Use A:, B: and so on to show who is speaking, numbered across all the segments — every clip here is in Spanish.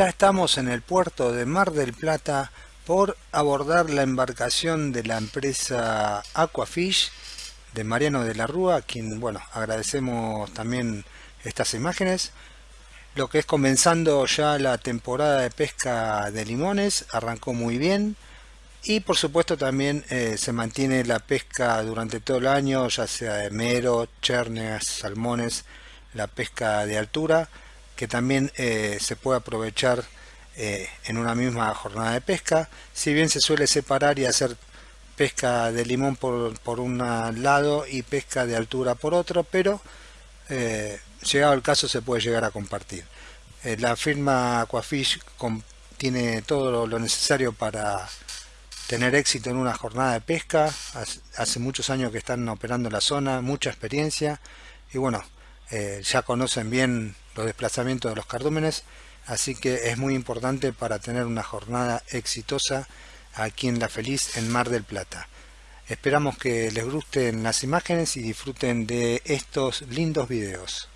A: ya estamos en el puerto de Mar del Plata por abordar la embarcación de la empresa Aquafish de Mariano de la Rúa, a quien bueno agradecemos también estas imágenes. Lo que es comenzando ya la temporada de pesca de limones, arrancó muy bien y por supuesto también eh, se mantiene la pesca durante todo el año, ya sea de mero, chernes, salmones, la pesca de altura que también eh, se puede aprovechar eh, en una misma jornada de pesca. Si bien se suele separar y hacer pesca de limón por, un lado y pesca de altura por otro, pero eh, llegado el caso se puede llegar a compartir. la firma Aquafish tiene todo lo necesario para tener éxito en una jornada de pesca. Hace muchos años que están operando en la zona, mucha experiencia y bueno, ya conocen bien los desplazamientos de los cardúmenes, así que es muy importante para tener una jornada exitosa aquí en La Feliz en Mar del Plata. Esperamos que les gusten las imágenes y disfruten de estos lindos videos.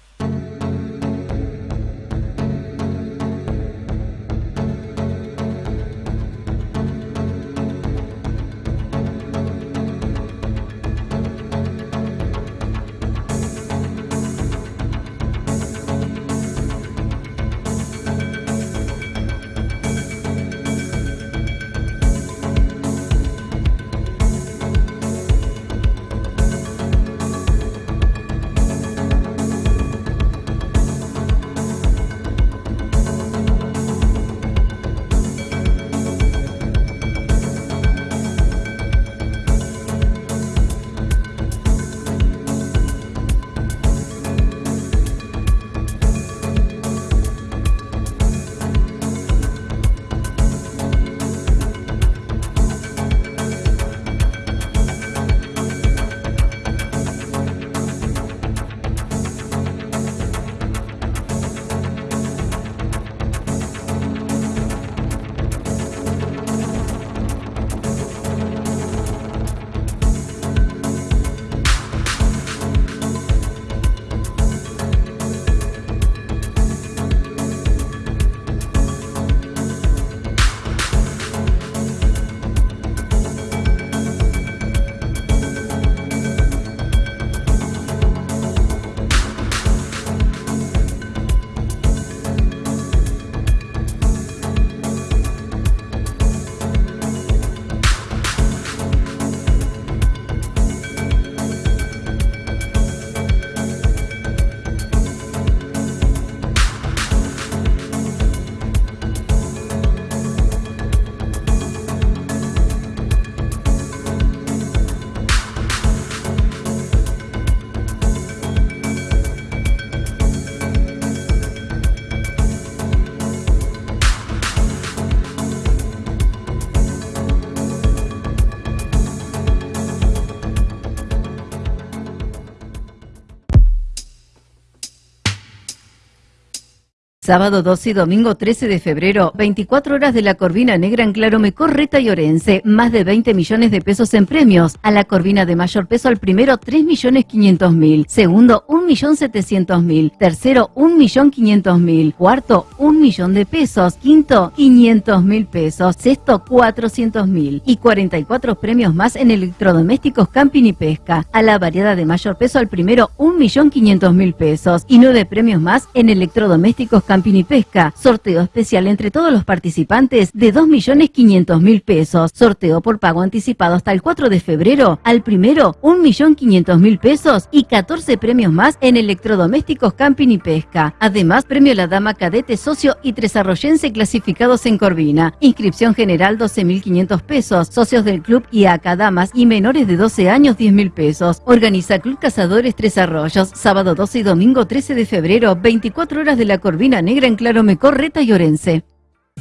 B: Sábado 12 y domingo 13 de febrero, 24 horas de la Corvina Negra en Clarome, Correta y Orense. Más de 20 millones de pesos en premios. A la Corvina de mayor peso al primero 3 millones 500 mil. Segundo 1 millón 700 mil. Tercero 1 millón 500 mil. Cuarto 1 millón de pesos. Quinto 500 mil pesos. Sexto 400 mil. Y 44 premios más en electrodomésticos, camping y pesca. A la variedad de mayor peso al primero 1 millón 500 mil pesos. Y 9 premios más en electrodomésticos, camping Camping y Pesca. Sorteo especial entre todos los participantes de 2.500.000 pesos. Sorteo por pago anticipado hasta el 4 de febrero. Al primero, 1.500.000 pesos y 14 premios más en electrodomésticos, camping y pesca. Además, premio La Dama Cadete Socio y Tres Arroyense clasificados en Corvina. Inscripción general 12.500 pesos. Socios del club y damas y menores de 12 años 10.000 pesos. Organiza Club Cazadores Tres Arroyos. Sábado 12 y domingo 13 de febrero, 24 horas de la Corvina Negra en Claro Mecorreta y Orense.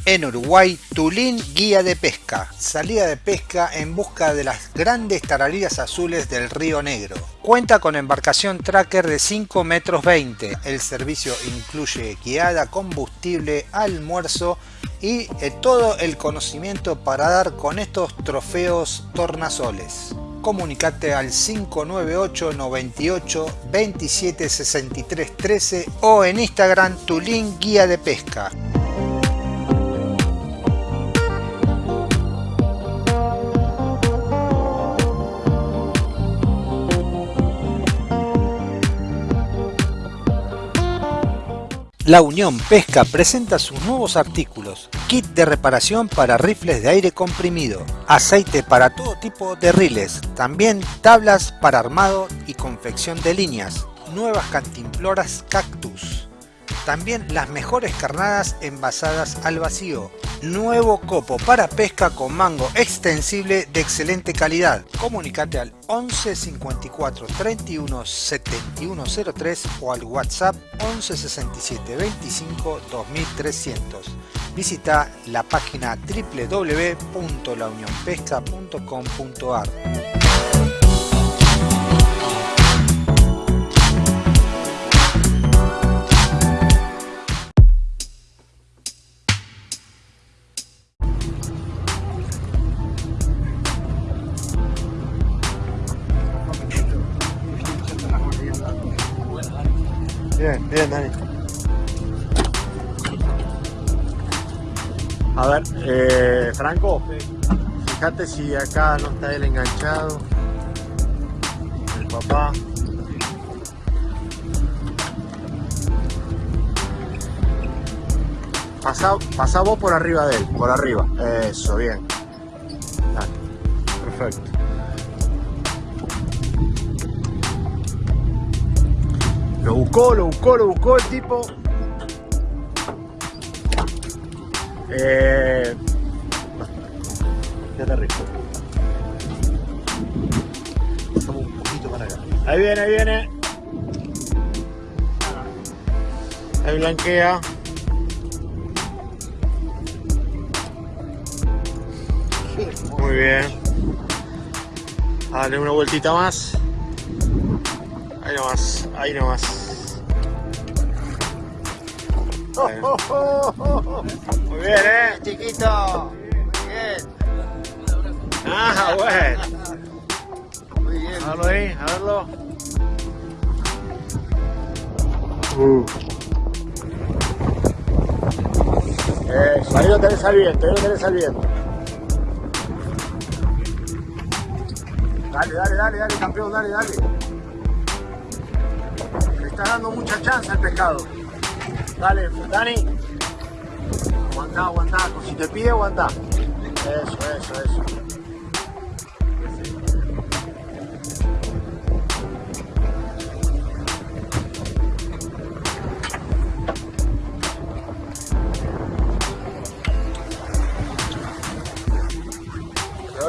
A: En Uruguay, Tulín Guía de Pesca. Salida de pesca en busca de las grandes tarariras azules del Río Negro. Cuenta con embarcación tracker de 5 metros 20. El servicio incluye guiada, combustible, almuerzo y eh, todo el conocimiento para dar con estos trofeos tornasoles comunicate al 598 98 27 63 13 o en Instagram tu link guía de pesca. La Unión Pesca presenta sus nuevos artículos. Kit de reparación para rifles de aire comprimido. Aceite para todo tipo de riles. También tablas para armado y confección de líneas. Nuevas cantimploras cactus. También las mejores carnadas envasadas al vacío. Nuevo copo para pesca con mango extensible de excelente calidad. Comunicate al 11 54 31 71 03 o al WhatsApp 11 67 25 2300. Visita la página www.launionpesca.com.ar.
C: Bien, Dani. A ver, eh, Franco, fíjate si acá no está él enganchado. El papá. Pasa vos por arriba de él, por arriba. Eso, bien. Dale. Perfecto. Lo buscó, lo buscó, lo buscó el tipo. Eh... Ya te rico. Pasamos un poquito para acá. Ahí viene, ahí viene. Ahí blanquea. Muy bien. Dale una vueltita más. Ahí nomás, ahí nomás. Bueno. Muy bien, eh, chiquito. Bien. Ah, bueno. Muy bien. A verlo ahí, a verlo. Uh. Eso, ahí lo tenés al viento, ahí lo tenés al viento. Dale, dale, dale, dale, campeón, dale, dale. Está dando mucha chance al pescado. Dale, Dani. Aguantá, aguantá. Si te pide, aguantá. Eso, eso, eso.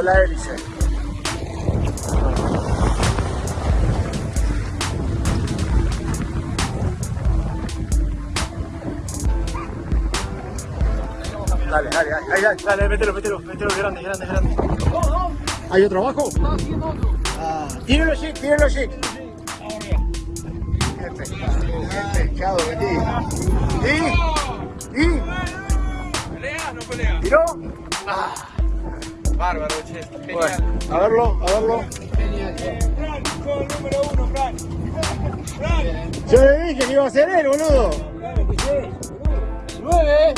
C: La hélice. Dale, dale, dale, ahí, dale, dale, mételo, mételo, mételo, grande, grande, grande. ¿Hay otro abajo? Ah, tíralo así, tíralo así. Qué pescado, qué pescado metí. ¿Y? ¿Y?
D: ¿Pelea? ¿No pelea?
C: ¿Tiró?
D: Bárbaro, che.
C: Bueno,
D: Genial.
C: a verlo, a verlo.
D: Sos el número uno, Frank. Frank.
C: Yo le dije que iba a ser él, boludo.
D: Sí. Nueve.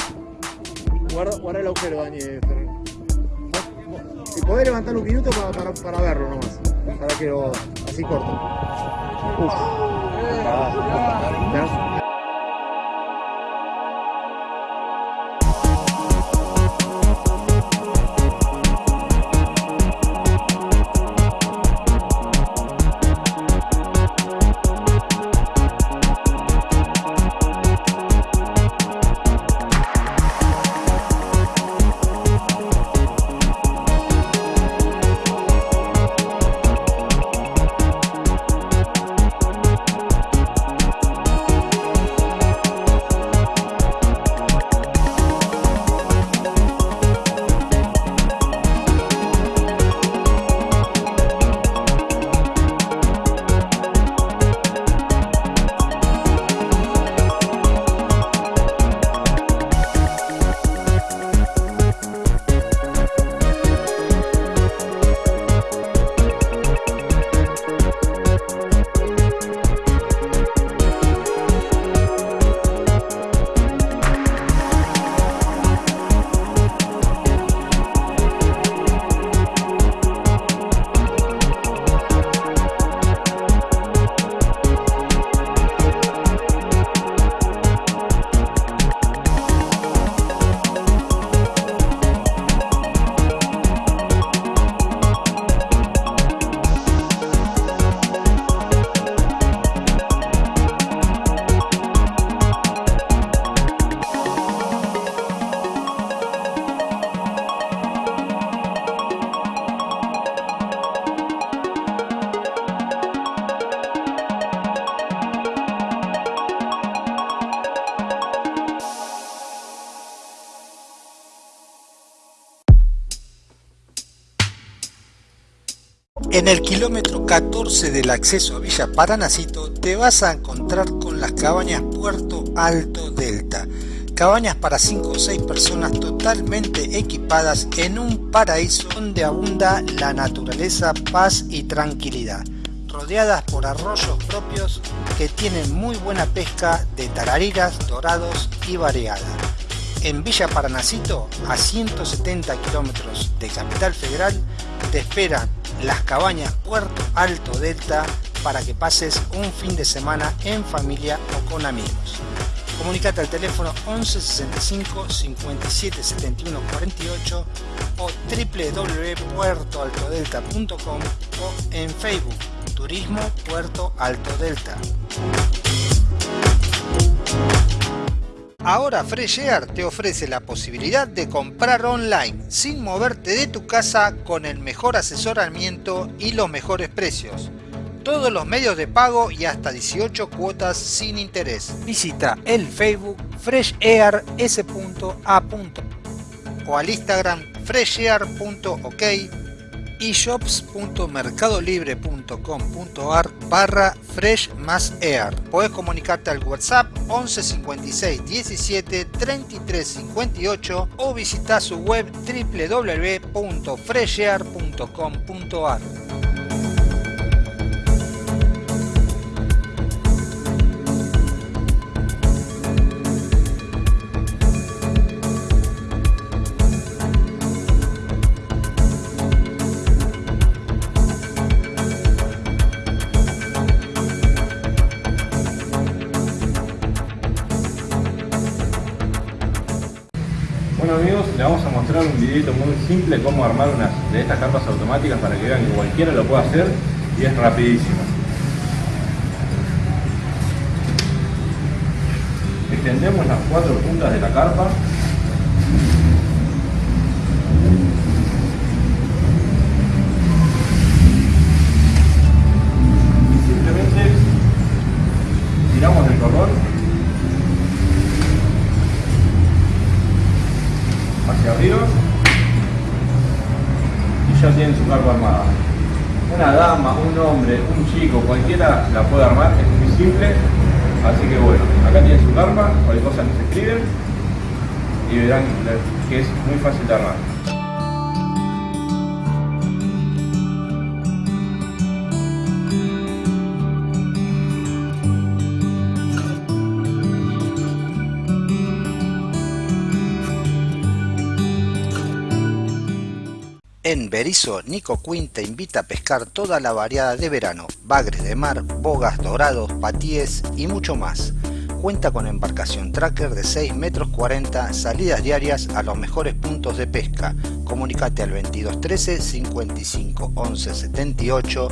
C: Guarda, el agujero, Dani. eh. Si podés levantar un minuto para, para, para verlo nomás. Para que lo. así corto. Uf.
A: En el kilómetro 14 del acceso a Villa Paranacito te vas a encontrar con las cabañas Puerto Alto Delta. Cabañas para 5 o 6 personas totalmente equipadas en un paraíso donde abunda la naturaleza, paz y tranquilidad. Rodeadas por arroyos propios que tienen muy buena pesca de tarariras, dorados y variada. En Villa Paranacito, a 170 kilómetros de Capital Federal, te esperan las cabañas Puerto Alto Delta para que pases un fin de semana en familia o con amigos. Comunicate al teléfono 11 65 57 71 48 o www.puertoaltodelta.com o en Facebook Turismo Puerto Alto Delta. Ahora Fresh Air te ofrece la posibilidad de comprar online sin moverte de tu casa con el mejor asesoramiento y los mejores precios. Todos los medios de pago y hasta 18 cuotas sin interés. Visita el Facebook freshair.s.a. o al Instagram freshair.ok y shops.mercadolibre.com.ar barra fresh más air. Puedes comunicarte al WhatsApp 11 56 17 33 58 o visita su web www.freshair.com.ar.
E: Les vamos a mostrar un videito muy simple cómo armar unas de estas carpas automáticas para que vean que cualquiera lo puede hacer y es rapidísimo. Extendemos las cuatro puntas de la carpa
A: Nico Quinn te invita a pescar toda la variada de verano, bagres de mar, bogas, dorados, patíes y mucho más. Cuenta con embarcación tracker de 6 metros 40, salidas diarias a los mejores puntos de pesca. Comunicate al 2213 55 11 78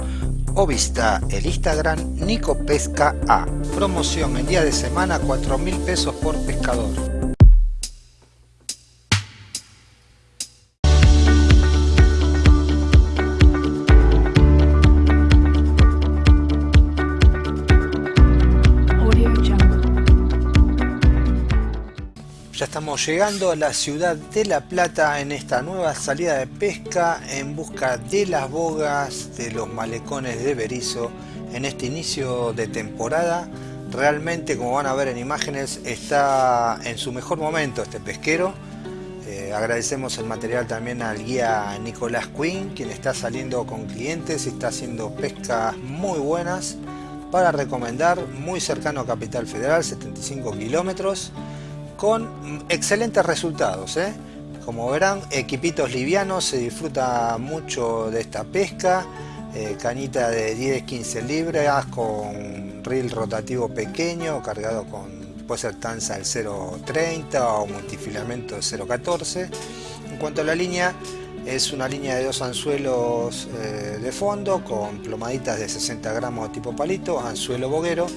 A: o visita el Instagram Nico Pesca A. Promoción en día de semana 4 mil pesos por pescador. Estamos llegando a la ciudad de La Plata en esta nueva salida de pesca en busca de las bogas de los malecones de Berizo en este inicio de temporada. Realmente, como van a ver en imágenes, está en su mejor momento este pesquero. Eh, agradecemos el material también al guía Nicolás Quinn, quien está saliendo con clientes y está haciendo pescas muy buenas para recomendar, muy cercano a Capital Federal, 75 kilómetros con excelentes resultados. ¿eh? Como verán, equipitos livianos, se disfruta mucho de esta pesca. eh, cañita de 10-15 libras con reel rotativo pequeño, cargado con, puede ser tanza del 0.30 o multifilamento 0.14. En cuanto a la línea, es una línea de dos anzuelos eh, de fondo con plomaditas de 60 gramos tipo palito, anzuelo boguero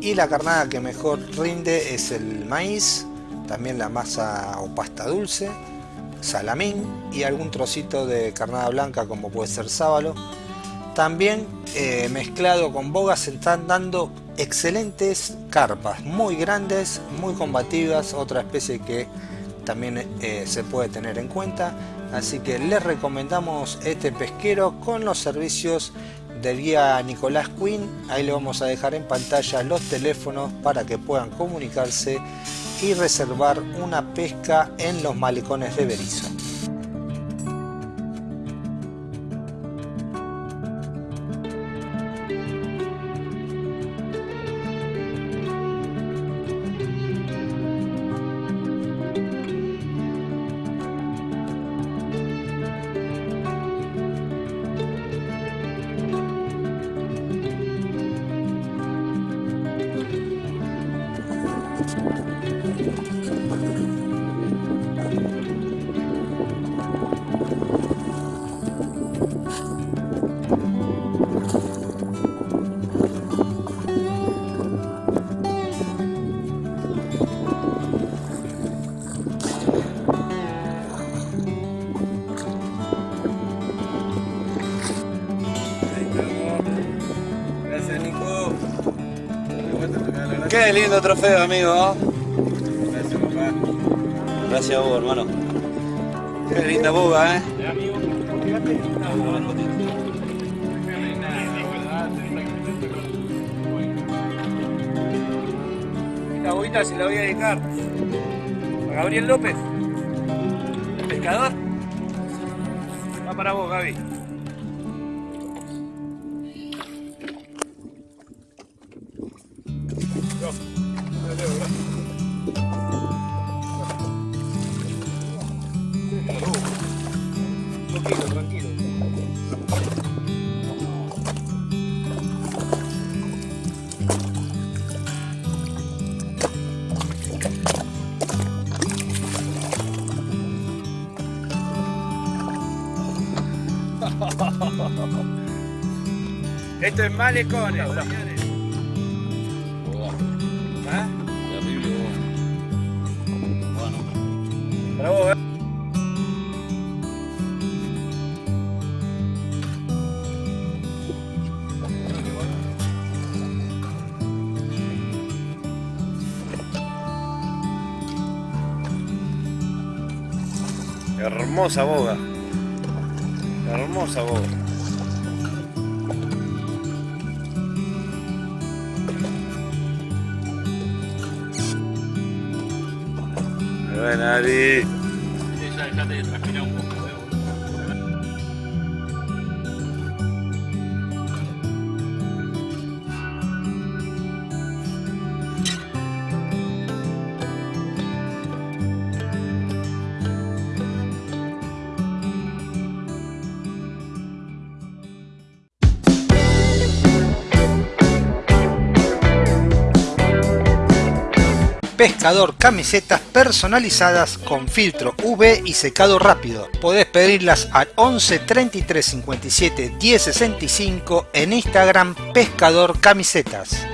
A: y la carnada que mejor rinde es el maíz, también la masa o pasta dulce, salamín y algún trocito de carnada blanca como puede ser sábalo. También eh, mezclado con bogas se están dando excelentes carpas, muy grandes, muy combativas, otra especie que también eh, se puede tener en cuenta. Así que les recomendamos este pesquero con los servicios del guía Nicolás Quinn. Ahí le vamos a dejar en pantalla los teléfonos para que puedan comunicarse y reservar una pesca en los malecones de Berizo.
F: Qué lindo trofeo, amigo. Gracias, papá. Gracias a vos, hermano. Qué linda boga, eh.
D: Esta bobita se la voy a dedicar a Gabriel López, pescador. Va para vos, Gaby. Malecones. ¿Ah? Eh.
F: Hermosa boga. Hermosa boga. Bueno, Ali.
A: Pescador camisetas personalizadas con filtro UV y secado rápido. Podés pedirlas al 11 33 57 10 65 en Instagram Pescador Camisetas.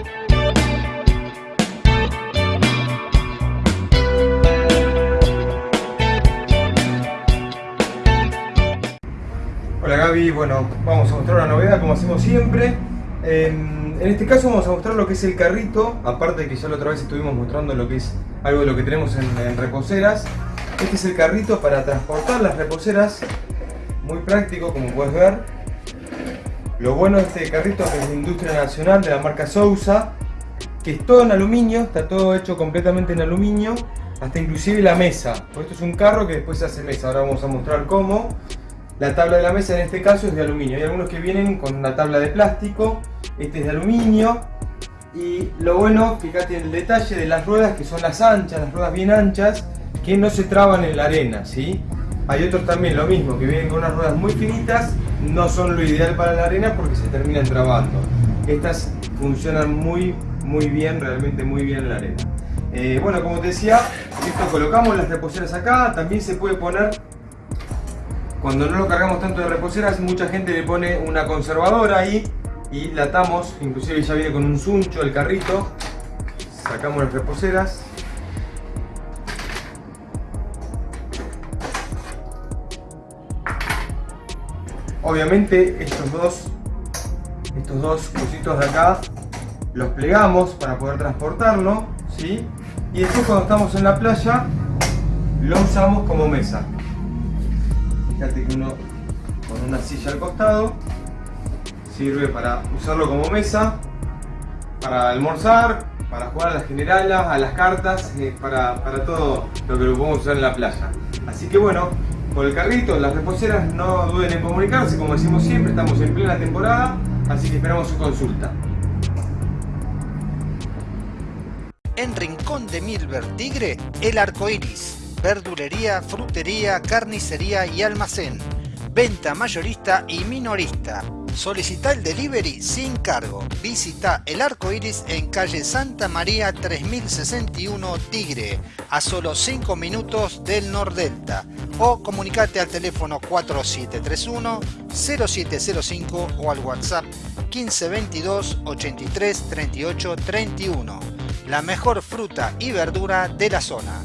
G: Hola Gaby, bueno, vamos a mostrar una novedad como hacemos siempre. En, en este caso vamos a mostrar lo que es el carrito, aparte de que ya la otra vez estuvimos mostrando lo que es algo de lo que tenemos en, reposeras. Este es el carrito para transportar las reposeras, muy práctico como puedes ver. Lo bueno de este carrito es que es de industria nacional de la marca Sousa, que es todo en aluminio, está todo hecho completamente en aluminio, hasta inclusive la mesa. Pues esto es un carro que después se hace mesa, ahora vamos a mostrar cómo. La tabla de la mesa en este caso es de aluminio. Hay algunos que vienen con una tabla de plástico. Este es de aluminio. Y lo bueno, fíjate en el detalle de las ruedas que son las anchas, las ruedas bien anchas, que no se traban en la arena, ¿sí? Hay otros también lo mismo, que vienen con unas ruedas muy finitas, no son lo ideal para la arena porque se terminan trabando. Estas funcionan muy, muy bien, realmente muy bien en la arena. Eh, bueno, como te decía, esto colocamos las reposeras acá, también se puede poner cuando no lo cargamos tanto de reposeras, mucha gente le pone una conservadora ahí y la atamos, inclusive ya viene con un suncho el carrito. Sacamos las reposeras. Obviamente estos dos, estos dos cositos de acá los plegamos para poder transportarlo, ¿sí? Y después cuando estamos en la playa lo usamos como mesa. Fíjate que uno con una silla al costado sirve para usarlo como mesa, para almorzar, para jugar a las generalas, a las cartas, eh, para, para todo lo que lo podemos usar en la playa. Así que bueno, con el carrito, las reposeras no duden en comunicarse, como decimos siempre, estamos en plena temporada, así que esperamos su consulta.
A: En Rincón de Milver Tigre, el arco iris. Verdulería, frutería, carnicería y almacén. Venta mayorista y minorista. Solicita el delivery sin cargo. Visita el arco iris en calle Santa María 3061 Tigre, a solo 5 minutos del Nordelta. O comunicate al teléfono 4731 0705 o al WhatsApp 1522 83 38 31. La mejor fruta y verdura de la zona.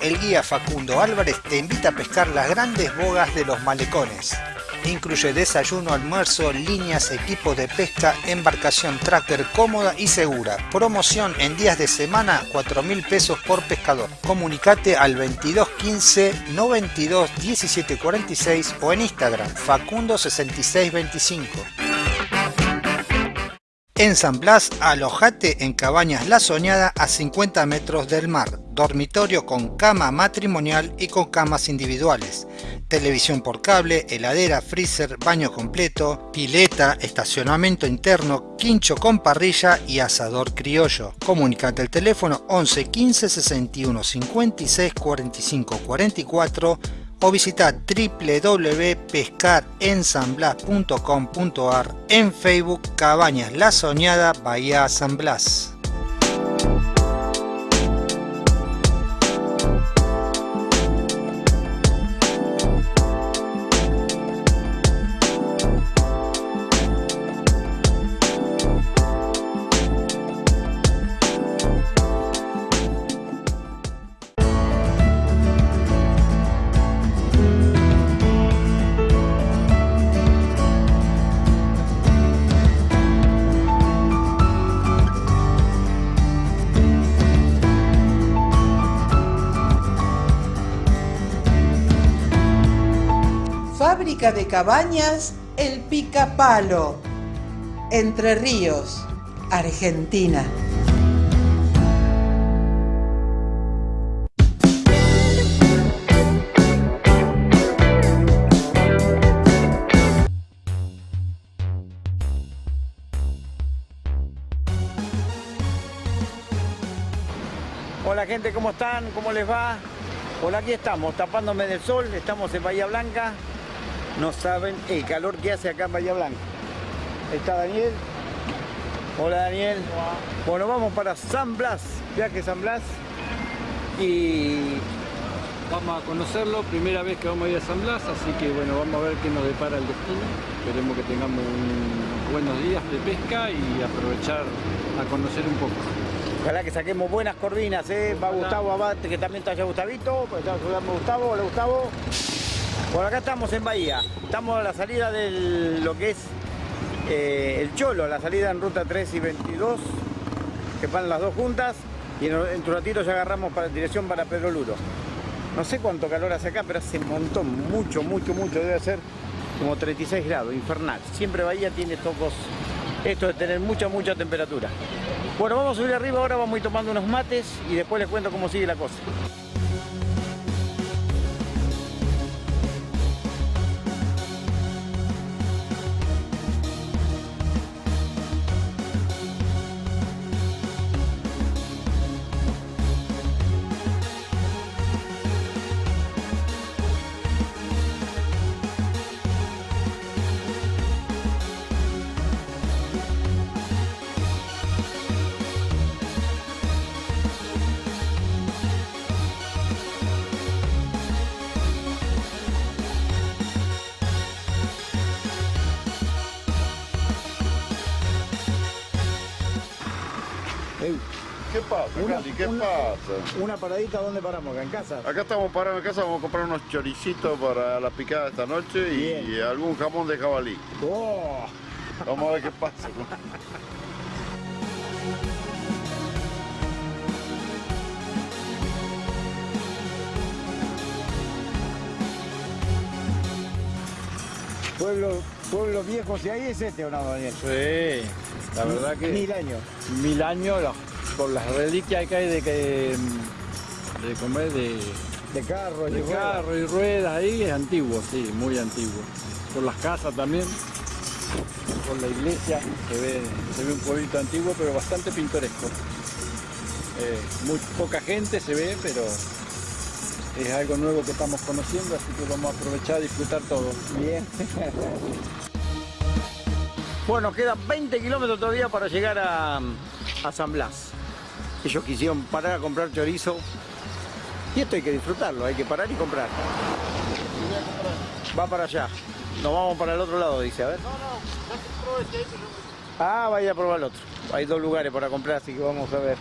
A: El guía Facundo Álvarez te invita a pescar las grandes bogas de los malecones. Incluye desayuno, almuerzo, líneas, equipos de pesca, embarcación tracker cómoda y segura. Promoción en días de semana, 4 mil pesos por pescador. Comunicate al 2215 92 17 46 o en Instagram Facundo 6625. En San Blas, alojate en Cabañas La Soñada a 50 metros del mar. Dormitorio con cama matrimonial y con camas individuales. Televisión por cable, heladera, freezer, baño completo, pileta, estacionamiento interno, quincho con parrilla y asador criollo. Comunicate al teléfono 11 15 61 56 45 44 o visita www.pescarensanblas.com.ar en Facebook Cabañas La Soñada Bahía San Blas.
H: Fábrica de cabañas El Picapalo, Entre Ríos, Argentina.
I: Hola gente, ¿cómo están? ¿Cómo les va? Por aquí estamos, tapándome del sol, estamos en Bahía Blanca. No saben el calor que hace acá en Bahía Blanca. Está Daniel. Hola Daniel. Bueno, vamos para San Blas, viaje San Blas. Y
J: Vamos a conocerlo, primera vez que vamos a ir a San Blas, así que bueno, vamos a ver qué nos depara el destino. Esperemos que tengamos unos buenos días de pesca y aprovechar a conocer un poco.
I: ojalá que saquemos buenas corvinas, ¿eh? Va Gustavo Abate, que también está allá Gustavito. Pues está Gustavo, hola Gustavo. Por acá estamos en Bahía. Estamos a la salida de lo que es eh, el Cholo, la salida en ruta 3 y 22, que van las dos juntas. Y en, en ratito ya agarramos para dirección para Pedro Luro. No sé cuánto calor hace acá, pero hace un montón, mucho, mucho, mucho. Debe ser como 36 grados, infernal. Siempre Bahía tiene tocos, esto de tener mucha, mucha temperatura. Bueno, vamos a subir arriba ahora, vamos a ir tomando unos mates y después les cuento cómo sigue la cosa.
K: Pasa,
I: Una-
K: Candy? ¿Qué
I: una-
K: pasa?
I: Una paradita, ¿dónde paramos? ¿Acá en casa?
K: Acá estamos parados en casa, vamos a comprar unos choricitos para la picada esta noche y, y algún jamón de jabalí.
I: Oh.
K: Vamos a ver qué pasa.
I: Pueblo, pueblo viejo, si hay es este o no, Daniel.
J: Sí, la verdad que...
I: Mil años.
J: Mil años, la- por las reliquias que hay de que... De comer, de...
I: De carro y
J: de
I: ruedas.
J: carro y ruedas ahí, es antiguo, sí, muy antiguo. Por las casas también, por la iglesia, se ve, se ve un pueblito antiguo, pero bastante pintoresco. Eh, muy poca gente se ve, pero es algo nuevo que estamos conociendo, así que vamos a aprovechar y disfrutar todo.
I: Bien. Bueno, quedan 20 kilómetros todavía para llegar a, a San Blas. Ellos quisieron parar a comprar chorizo. Y esto hay que disfrutarlo, hay que parar y comprar. Va para allá. Nos vamos para el otro lado, dice, a ver. Ah, vaya a probar el otro. Hay dos lugares para comprar, así que vamos a ver.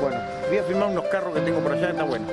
I: Bueno, voy a filmar unos carros que tengo por allá, está bueno.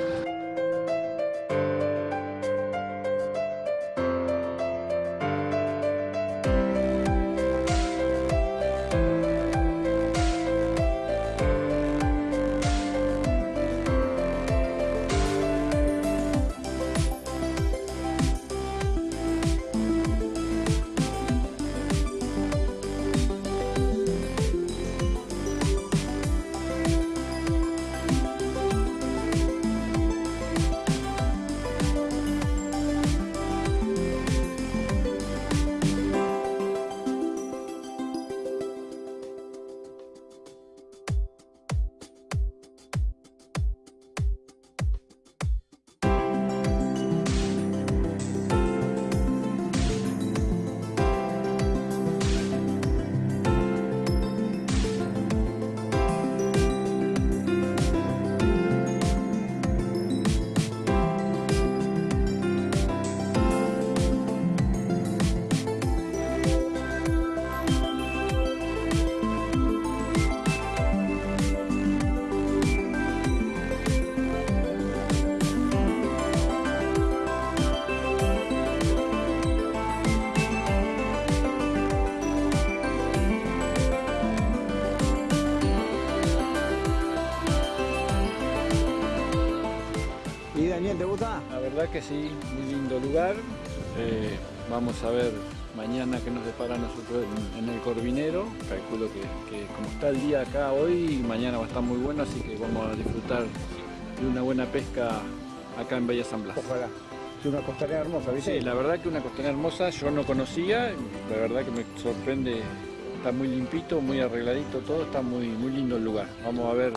J: La verdad que sí, muy lindo lugar. Eh, vamos a ver mañana qué nos depara nosotros en, el Corvinero. Calculo que, que como está el día acá hoy, mañana va a estar muy bueno, así que vamos a disfrutar de una buena pesca acá en Bella San Blas.
I: Ojalá. Es una costanera hermosa, ¿viste?
J: Sí, la verdad que una costanera hermosa, yo no conocía, la verdad que me sorprende, está muy limpito, muy arregladito todo, está muy, muy lindo el lugar. Vamos a ver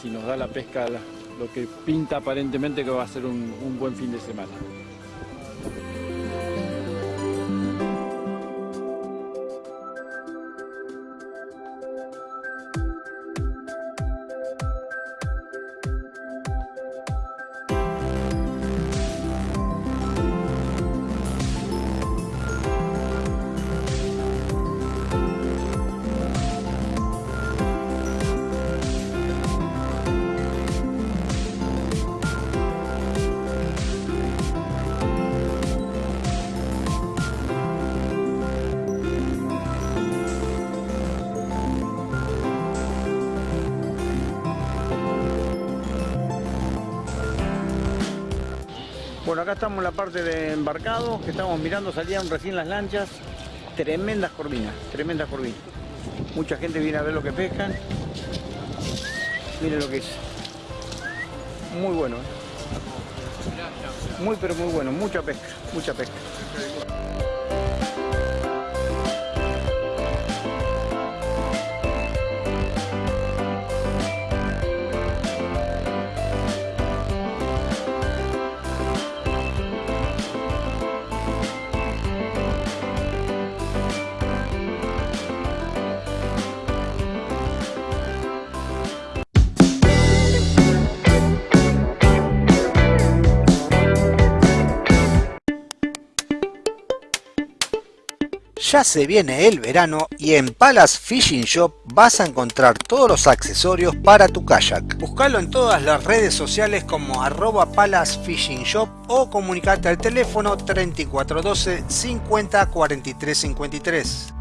J: si nos da la pesca la- lo que pinta aparentemente que va a ser un, un buen fin de semana.
I: Estamos en la parte de embarcado, que estamos mirando, salían recién las lanchas. Tremendas corvinas, tremendas corvinas. Mucha gente viene a ver lo que pescan. Miren lo que es. Muy bueno, ¿eh? Muy pero muy bueno, mucha pesca, mucha pesca.
A: Ya se viene el verano y en Palace Fishing Shop vas a encontrar todos los accesorios para tu kayak. Buscalo en todas las redes sociales como arroba Palace Fishing Shop o comunicate al teléfono 3412 50 43 53.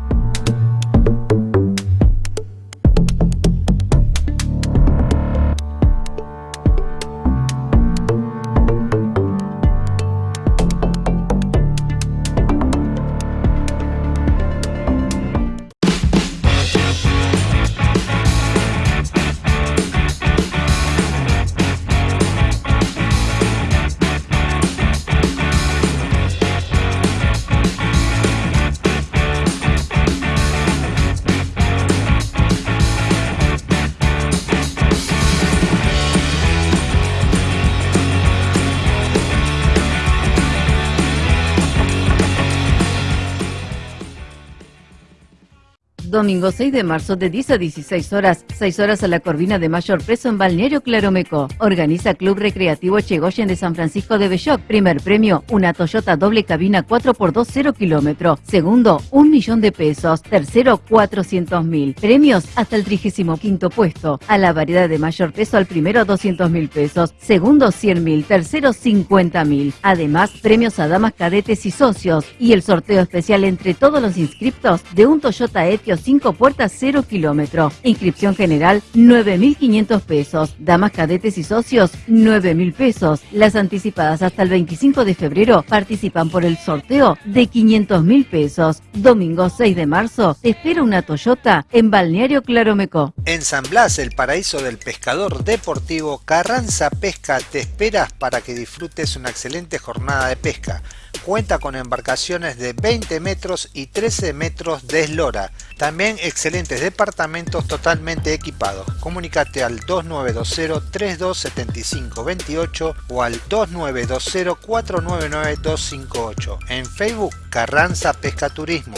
B: Domingo 6 de marzo de 10 a 16 horas, 6 horas a la Corvina de Mayor Preso en Balneario Claromeco. Organiza Club Recreativo Chegoyen de San Francisco de Belloc. Primer premio, una Toyota doble cabina 4x2 0 kilómetro. Segundo, un millón de pesos. Tercero, 400 mil. Premios hasta el 35 puesto. A la variedad de mayor peso al primero 200 mil pesos. Segundo 100 mil. Tercero 50 mil. Además, premios a damas cadetes y socios. Y el sorteo especial entre todos los inscriptos de un Toyota Etios 5 puertas 0 kilómetro. Inscripción general 9.500 pesos. Damas cadetes y socios 9.000 pesos. Las anticipadas hasta el 25 de febrero participan por el sorteo de 500.000 pesos. Domingo 6 de marzo te espera una Toyota en Balneario Claromeco.
A: En San Blas, el paraíso del pescador deportivo, Carranza Pesca te espera para que disfrutes una excelente jornada de pesca. Cuenta con embarcaciones de 20 metros y 13 metros de eslora. También excelentes departamentos totalmente equipados. Comunicate al 2920-327528 o al 2920-499-258. En Facebook Carranza Pesca Turismo.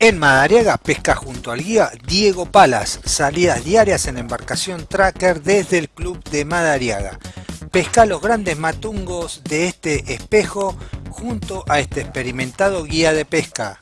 A: En Madariaga pesca junto al guía Diego Palas, salidas diarias en embarcación tracker desde el club de Madariaga. Pesca los grandes matungos de este espejo junto a este experimentado guía de pesca.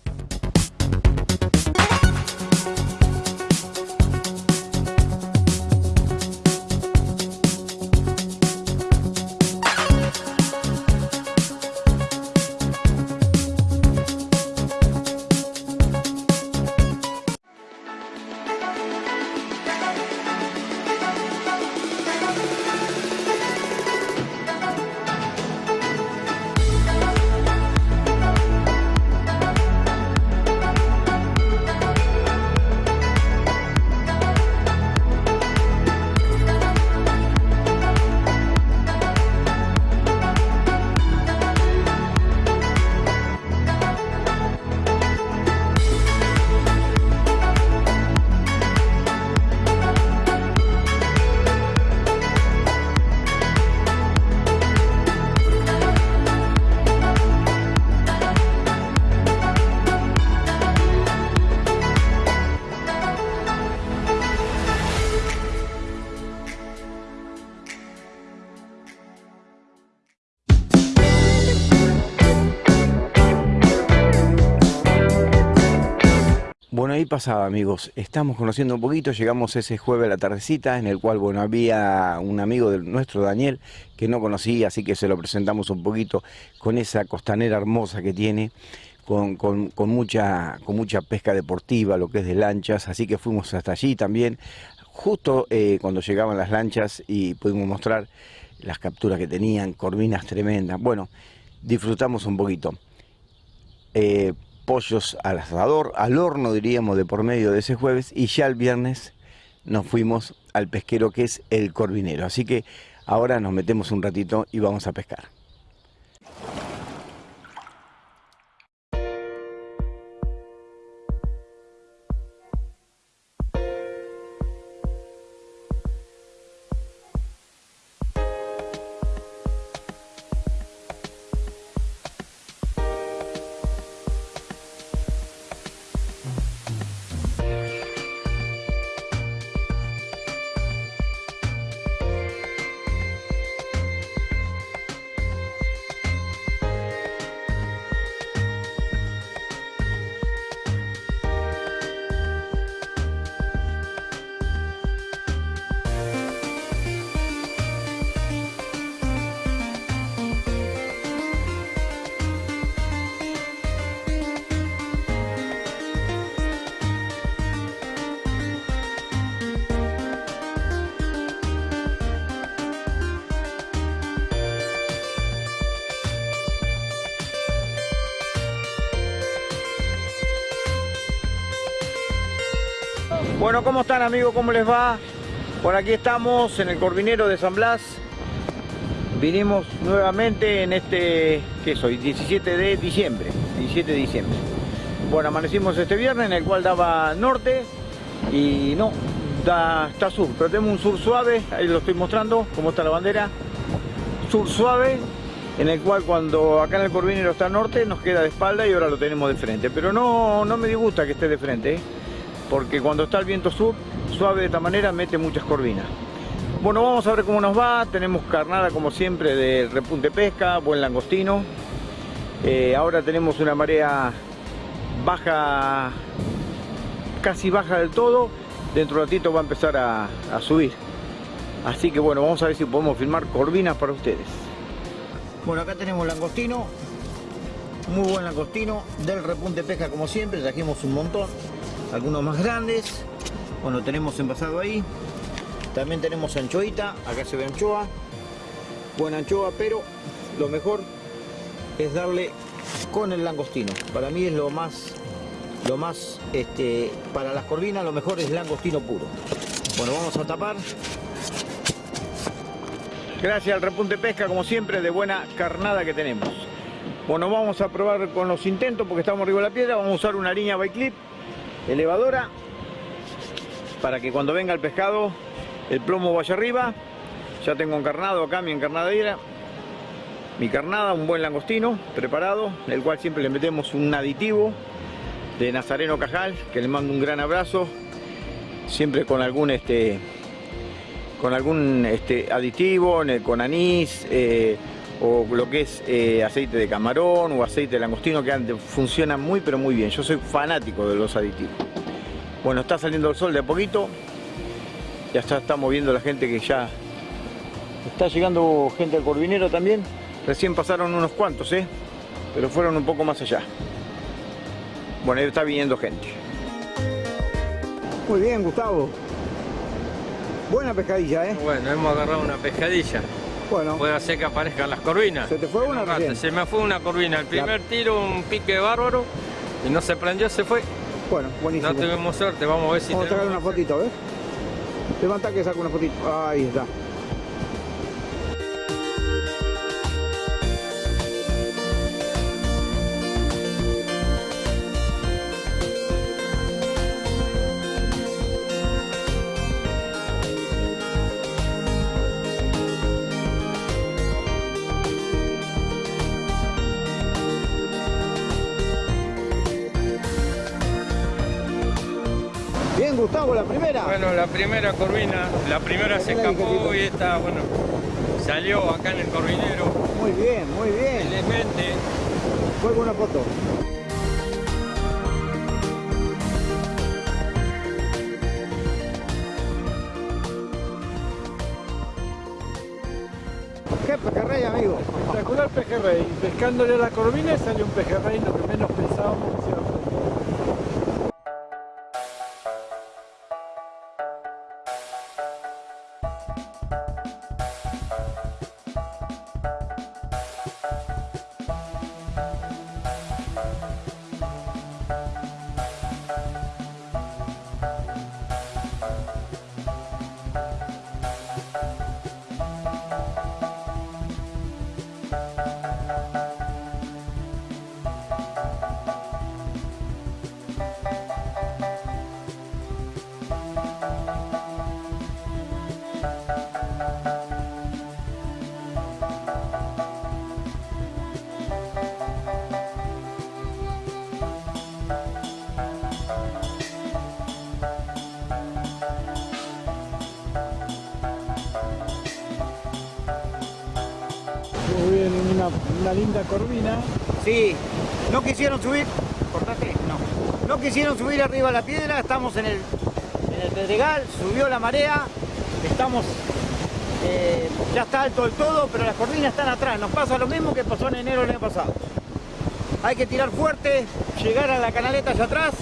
L: Bueno, ahí pasaba, amigos. Estamos conociendo un poquito, llegamos ese jueves a la tardecita, en el cual, bueno, había un amigo de nuestro, Daniel, que no conocía, así que se lo presentamos un poquito con esa costanera hermosa que tiene, con, con, mucha, con mucha pesca deportiva, lo que es de lanchas, así que fuimos hasta allí también, justo eh, cuando llegaban las lanchas y pudimos mostrar las capturas que tenían, corvinas tremendas. Bueno, disfrutamos un poquito. Eh, pollos al asador, al horno diríamos de por medio de ese jueves y ya el viernes nos fuimos al pesquero que es el Corvinero. Así que ahora nos metemos un ratito y vamos a pescar.
I: Bueno, ¿cómo están amigos? ¿Cómo les va? Por aquí estamos en el Corvinero de San Blas. Vinimos nuevamente en este, ¿qué soy? 17 de diciembre. 17 de diciembre. Bueno, amanecimos este viernes en el cual daba norte y no, da, está sur. Pero tenemos un sur suave, ahí lo estoy mostrando, cómo está la bandera. Sur suave, en el cual cuando acá en el Corvinero está norte nos queda de espalda y ahora lo tenemos de frente. Pero no, no me disgusta que esté de frente, ¿eh? Porque cuando está el viento sur, suave de esta manera, mete muchas corvinas. Bueno, vamos a ver cómo nos va. Tenemos carnada como siempre de repunte pesca, buen langostino. Eh, ahora tenemos una marea baja, casi baja del todo. Dentro de un ratito va a empezar a, a subir. Así que bueno, vamos a ver si podemos filmar corvinas para ustedes. Bueno, acá tenemos langostino. Muy buen langostino del repunte pesca como siempre. Trajimos un montón. Algunos más grandes. Bueno, tenemos envasado ahí. También tenemos anchoita, acá se ve anchoa, buena anchoa, pero lo mejor es darle con el langostino. Para mí es lo más, lo más, este, para las corvinas lo mejor es langostino puro. Bueno, vamos a tapar. Gracias al repunte pesca, como siempre, de buena carnada que tenemos. Bueno, vamos a probar con los intentos porque estamos arriba de la piedra. Vamos a usar una línea by clip elevadora para que cuando venga el pescado el plomo vaya arriba. Ya tengo encarnado acá mi encarnadera, mi carnada, un buen langostino preparado, el cual siempre le metemos un aditivo de Nazareno Cajal, que le mando un gran abrazo, siempre con algún este con algún este, aditivo, con anís, eh, o lo que es eh, aceite de camarón o aceite de langostino, que funcionan muy pero muy bien. Yo soy fanático de los aditivos. Bueno, está saliendo el sol de a poquito, ya está, estamos viendo la gente que ya está llegando gente al Corvinero también. Recién pasaron unos cuantos, ¿eh? Pero fueron un poco más allá. Bueno, ahí está viniendo gente. Muy bien, Gustavo. Buena pescadilla, ¿eh?
J: Bueno, hemos agarrado una pescadilla.
I: Bueno.
J: Puede ser que aparezcan las corvinas.
I: ¿Se te fue una recién?
J: Se me fue una corvina. El primer tiro, un pique bárbaro. Y no se prendió, se fue.
I: Bueno, buenísimo.
J: No tuvimos suerte, vamos a ver si
I: Vamos a sacar una fotito, ¿ves? Levanta que saco una fotito. Ahí está. La primera
J: corvina, la primera se escapó y esta, bueno, salió acá en el corvinero.
I: Muy bien, muy bien.
J: Felizmente.
I: Fue buena foto. ¿Qué pejerrey, amigo?
J: Espectacular pejerrey. Pescándole a la corvina salió un pejerrey, lo que menos pensábamos que se iba a
I: Sí, no quisieron subir. ¿Cortaste? No. No quisieron subir arriba a la piedra, estamos en el, en el Pedregal, subió la marea, estamos. eh, ya está alto del todo, pero las corvinas están atrás. Nos pasa lo mismo que pasó en enero del año pasado. Hay que tirar fuerte, llegar a la canaleta allá atrás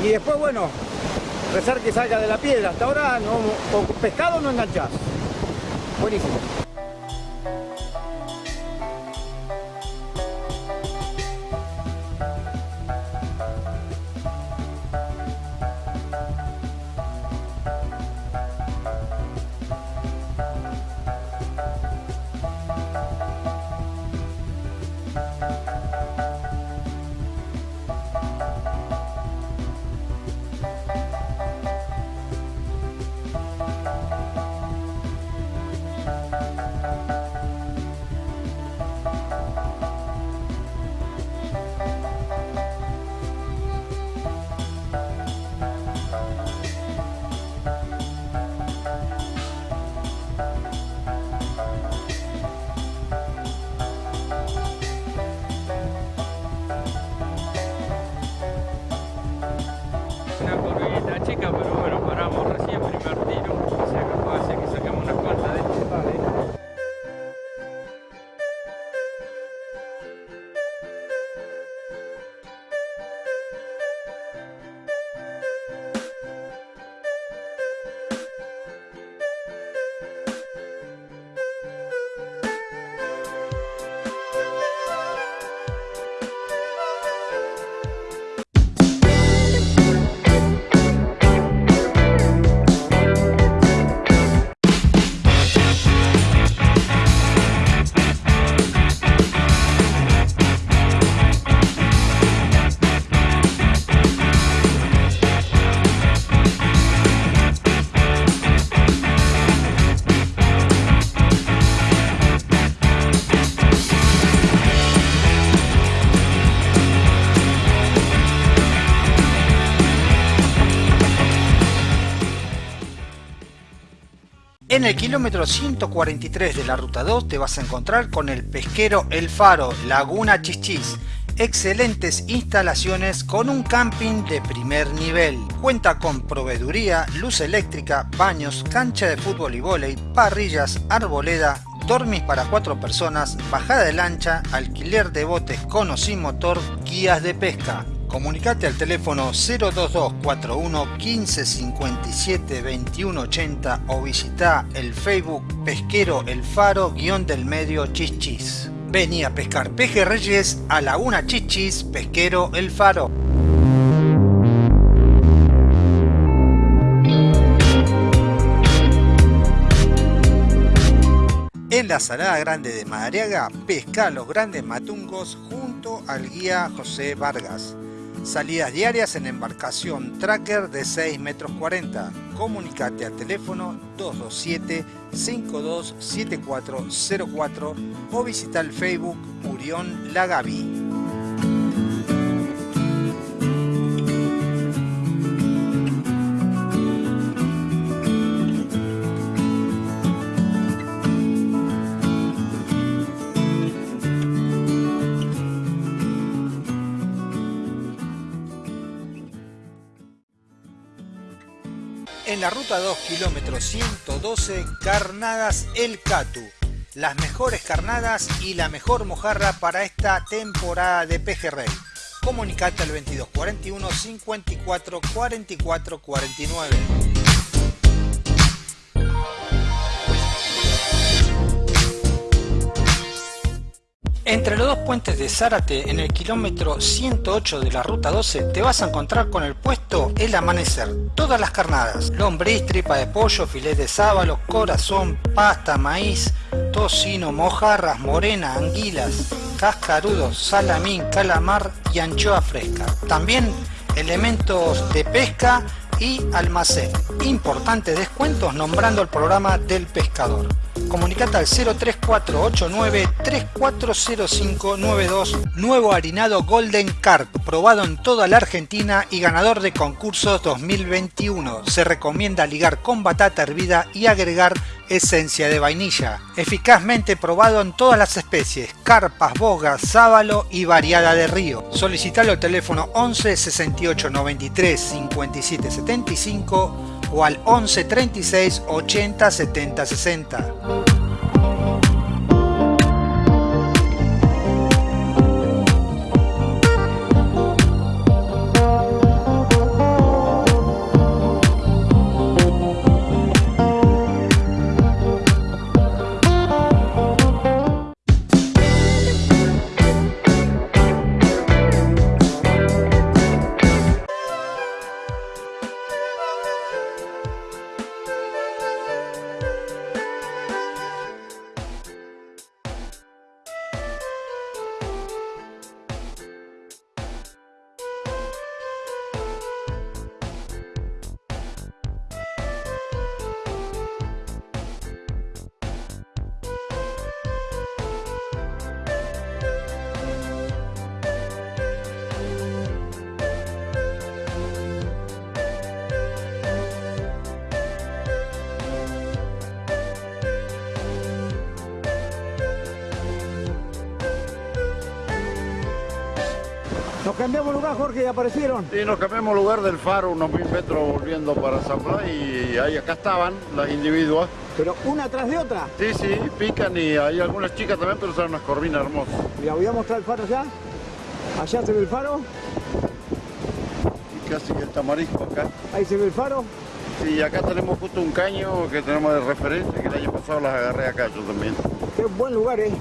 I: y después, bueno, rezar que salga de la piedra. Hasta ahora no, o pescado no enganchás. Buenísimo.
A: En el kilómetro 143 de la ruta 2 te vas a encontrar con el pesquero El Faro, Laguna Chichis. Excelentes instalaciones con un camping de primer nivel. Cuenta con proveeduría, luz eléctrica, baños, cancha de fútbol y vóley, parrillas, arboleda, dormis para cuatro personas, bajada de lancha, alquiler de botes con o sin motor, guías de pesca. Comunicate al teléfono 02241 1557 2180 o visita el Facebook Pesquero El Faro guion del medio Chichis. Vení a pescar pejerreyes a Laguna Chichis Pesquero El Faro. En la Salada Grande de Madariaga, pesca los grandes matungos junto al guía José Vargas. Salidas diarias en embarcación tracker de 6 metros 40. Comunicate al teléfono 227-527404 o visita el Facebook Urión Lagavi. La ruta 2, kilómetro 112, Carnadas El Catu. Las mejores carnadas y la mejor mojarra para esta temporada de pejerrey. Comunicate al 2241 54 44 49. Entre los dos puentes de Zárate, en el kilómetro 108 de la ruta 12, te vas a encontrar con el puesto El Amanecer. Todas las carnadas, lombriz, tripa de pollo, filet de sábalo, corazón, pasta, maíz, tocino, mojarras, morena, anguilas, cascarudos, salamín, calamar y anchoa fresca. También elementos de pesca y almacén. Importantes descuentos nombrando el programa del pescador. Comunicate al 03489 340592 Nuevo harinado Golden Carp, probado en toda la Argentina y ganador de concursos 2021. Se recomienda ligar con batata hervida y agregar esencia de vainilla. Eficazmente probado en todas las especies, carpas, bogas, sábalo y variada de río. Solicitalo al teléfono 11 68 93 57 75 o al 11 36 80 70 60.
I: Nos cambiamos lugar, Jorge, y aparecieron.
K: Sí, nos cambiamos lugar del faro unos mil metros volviendo para San Blas y ahí acá estaban las individuas.
I: Pero una tras de otra.
K: Sí, sí, pican y hay algunas chicas también, pero son unas corvinas hermosas.
I: Mira, voy a mostrar el faro allá. Allá se ve el faro.
K: Y casi que el tamarisco acá.
I: Ahí se ve el faro.
K: Sí, acá tenemos justo un caño que tenemos de referencia, que el año pasado las agarré acá yo también.
I: Qué buen lugar, eh.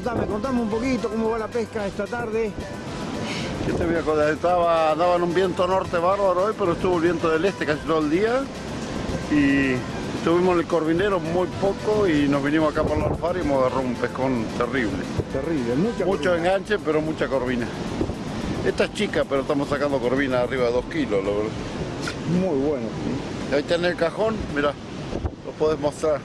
I: Contame, contame un poquito cómo va la pesca esta tarde.
K: ¿Qué te voy a contar? Estaba, daba en un viento norte bárbaro hoy, pero estuvo el viento del este casi todo el día. Y estuvimos en el Corvinero muy poco y nos vinimos acá por la alfaro y hemos agarrado un pescón terrible.
I: Terrible, mucha
K: Mucho enganche, pero mucha corvina. Esta es chica, pero estamos sacando corvina arriba de 2 kilos, verdad.
I: Muy bueno.
K: Ahí está en el cajón, mira, lo podés mostrar.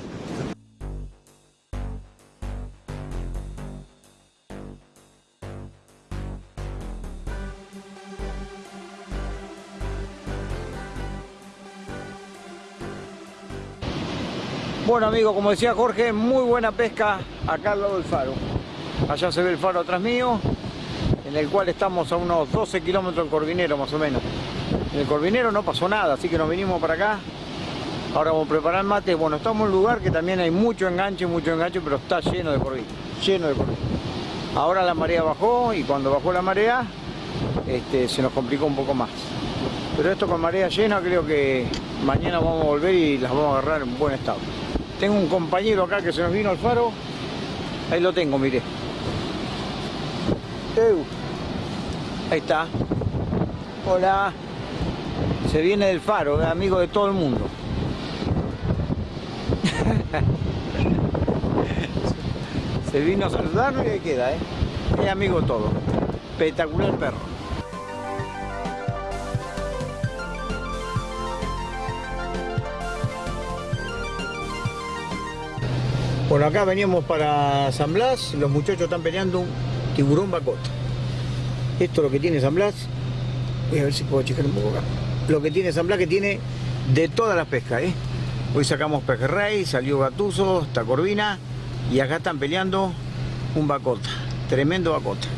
I: Bueno amigos, como decía Jorge, muy buena pesca acá al lado del faro. Allá se ve el faro atrás mío, en el cual estamos a unos 12 kilómetros del Corvinero más o menos. En el Corvinero no pasó nada, así que nos vinimos para acá. Ahora vamos a preparar mate. Bueno, estamos en un lugar que también hay mucho enganche, mucho enganche, pero está lleno de corvina, lleno de corvina. Ahora la marea bajó y cuando bajó la marea este, se nos complicó un poco más. Pero esto con marea llena creo que mañana vamos a volver y las vamos a agarrar en buen estado. Tengo un compañero acá que se nos vino al faro. Ahí lo tengo, mire. Ahí está. Hola. Se viene del faro, es amigo de todo el mundo. Se vino a saludarlo y ahí queda, ¿eh? Es amigo todo. Espectacular perro. Bueno, acá veníamos para San Blas, los muchachos están peleando un tiburón bacota. Esto es lo que tiene San Blas. Voy a ver si puedo checar un poco acá. Lo que tiene San Blas que tiene de todas las pescas, ¿eh? Hoy sacamos pejerrey, salió gatuso, está corvina y acá están peleando un bacota. Tremendo bacota.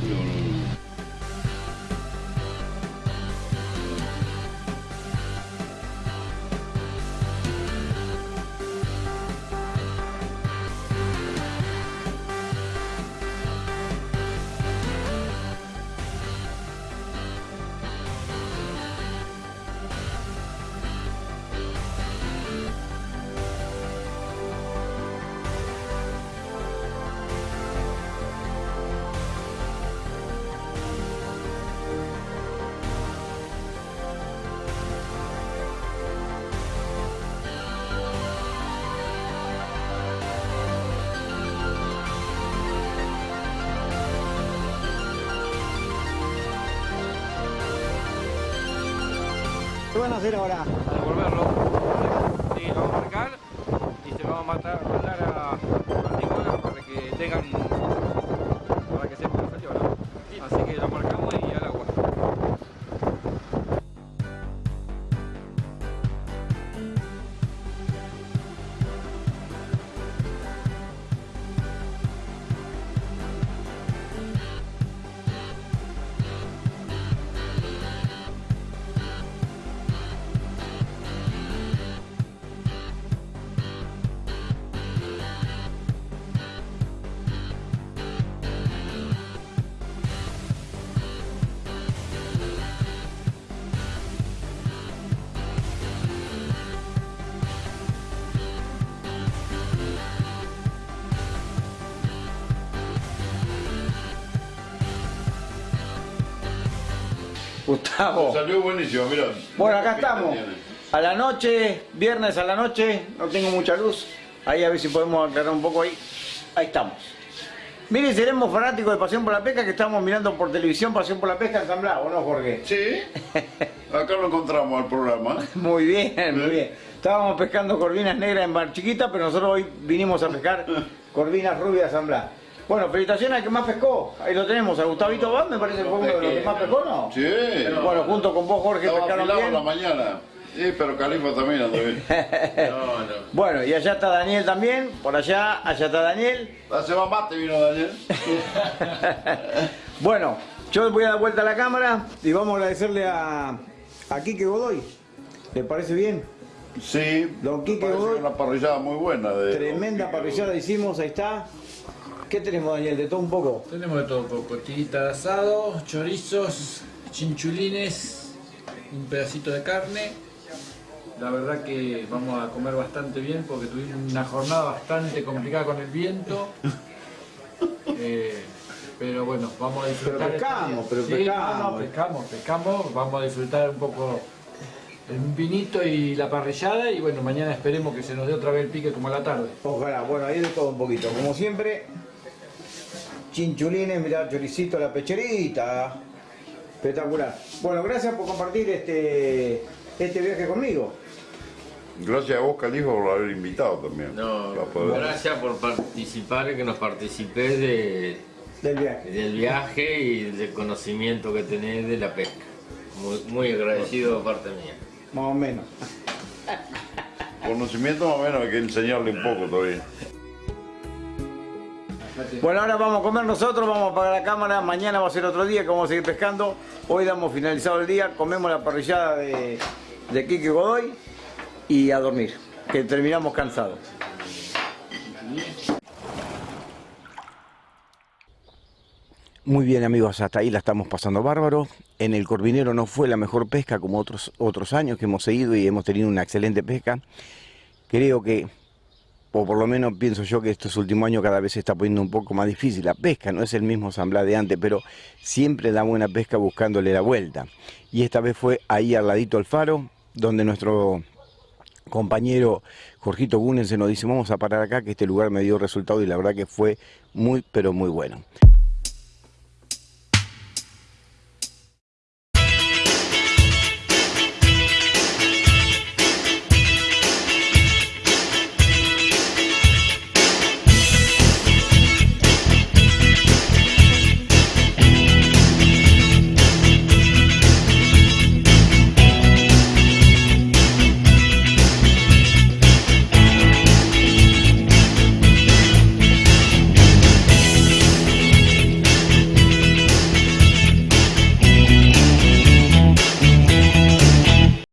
I: Hacer ahora? Gustavo.
K: Salió buenísimo, mira.
I: Bueno, acá estamos. A la noche, viernes a la noche, no tengo mucha luz. Ahí a ver si podemos aclarar un poco ahí. Ahí estamos. Miren, seremos fanáticos de Pasión por la Pesca que estamos mirando por televisión Pasión por la Pesca en San Blas, ¿o no, Jorge?
K: Sí. Acá lo encontramos al programa.
I: Muy bien, muy bien. Estábamos pescando corvinas negras en Mar Chiquita, pero nosotros hoy vinimos a pescar corvinas rubias Blas. Bueno, felicitaciones al que más pescó. Ahí lo tenemos, a Gustavito Bad, me parece que fue uno de los que más pescó, ¿no?
K: Sí.
I: Bueno, junto con vos, Jorge, pescaron bien.
K: la mañana. Sí, pero Califa también anda bien. No, no.
I: Bueno, y allá está Daniel también, por allá, allá está Daniel.
K: Hace más mate vino Daniel.
I: Bueno, yo voy a dar vuelta a la cámara y vamos a agradecerle a, a Quique Godoy. ¿Le parece bien?
K: Sí,
I: Don Quique Godoy.
K: una parrillada muy buena. De
I: Tremenda parrillada hicimos, ahí está. ¿Qué tenemos, Daniel? De todo un poco.
J: Tenemos de todo un poco, tirita de asado, chorizos, chinchulines, un pedacito de carne. La verdad que vamos a comer bastante bien porque tuvimos una jornada bastante complicada con el viento. Eh, pero bueno, vamos a disfrutar.
L: Pero pescamos, pero
J: Sí,
L: pescamos.
J: no, no, pescamos, pescamos, vamos a disfrutar un poco el vinito y la parrillada y bueno, mañana esperemos que se nos dé otra vez el pique como a la tarde.
L: Ojalá, bueno, ahí de todo un poquito. Como siempre, chinchulines, mirá, choricito, la pecherita. Espectacular. Bueno, gracias por compartir este, este viaje conmigo.
K: Gracias a vos, Califa, por haber invitado también.
M: No, gracias por participar, que nos participés de,
L: del, viaje.
M: del viaje y del conocimiento que tenés de la pesca. Muy, muy agradecido de parte mía.
L: Más o menos.
K: Conocimiento más o menos hay que enseñarle un poco todavía.
L: Bueno, ahora vamos a comer nosotros, vamos a apagar la cámara, mañana va a ser otro día que vamos a seguir pescando. Hoy damos finalizado el día, comemos la parrillada de, de Kike Godoy y a dormir, que terminamos cansados. Muy bien amigos, hasta ahí la estamos pasando bárbaro. En el Corvinero no fue la mejor pesca como otros, otros años que hemos seguido y hemos tenido una excelente pesca. Creo que, o por lo menos pienso yo que estos últimos años cada vez se está poniendo un poco más difícil la pesca. No es el mismo San Blas de antes, pero siempre da buena pesca buscándole la vuelta. Y esta vez fue ahí al ladito al faro, donde nuestro compañero Jorgito Gunen se nos dice vamos a parar acá que este lugar me dio resultado y la verdad que fue muy pero muy bueno.